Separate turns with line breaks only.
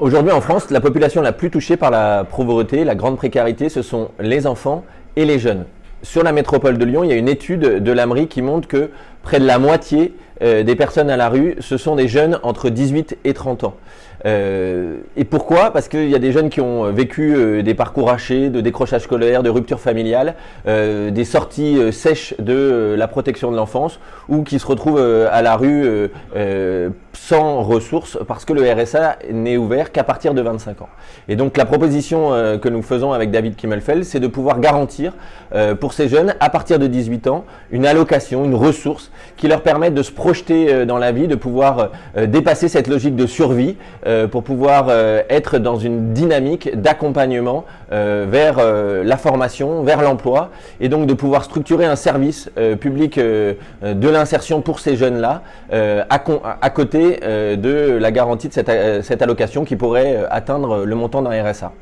Aujourd'hui en France, la population la plus touchée par la pauvreté, la grande précarité, ce sont les enfants et les jeunes. Sur la métropole de Lyon, il y a une étude de l'AMRI qui montre que près de la moitié euh, des personnes à la rue, ce sont des jeunes entre 18 et 30 ans. Euh, et pourquoi? Parce qu'il y a des jeunes qui ont vécu euh, des parcours hachés, de décrochage scolaire, de rupture familiale, des sorties sèches de la protection de l'enfance ou qui se retrouvent à la rue sans ressources parce que le RSA n'est ouvert qu'à partir de 25 ans. Et donc la proposition que nous faisons avec David Kimmelfeld, c'est de pouvoir garantir pour ces jeunes, à partir de 18 ans, une allocation, une ressource qui leur permette de se projeter euh, dans la vie, de pouvoir euh, dépasser cette logique de survie euh, pour pouvoir être dans une dynamique d'accompagnement vers la formation, vers l'emploi et donc de pouvoir structurer un service public de l'insertion pour ces jeunes-là à, côté de la garantie de cette allocation qui pourrait atteindre le montant d'un RSA.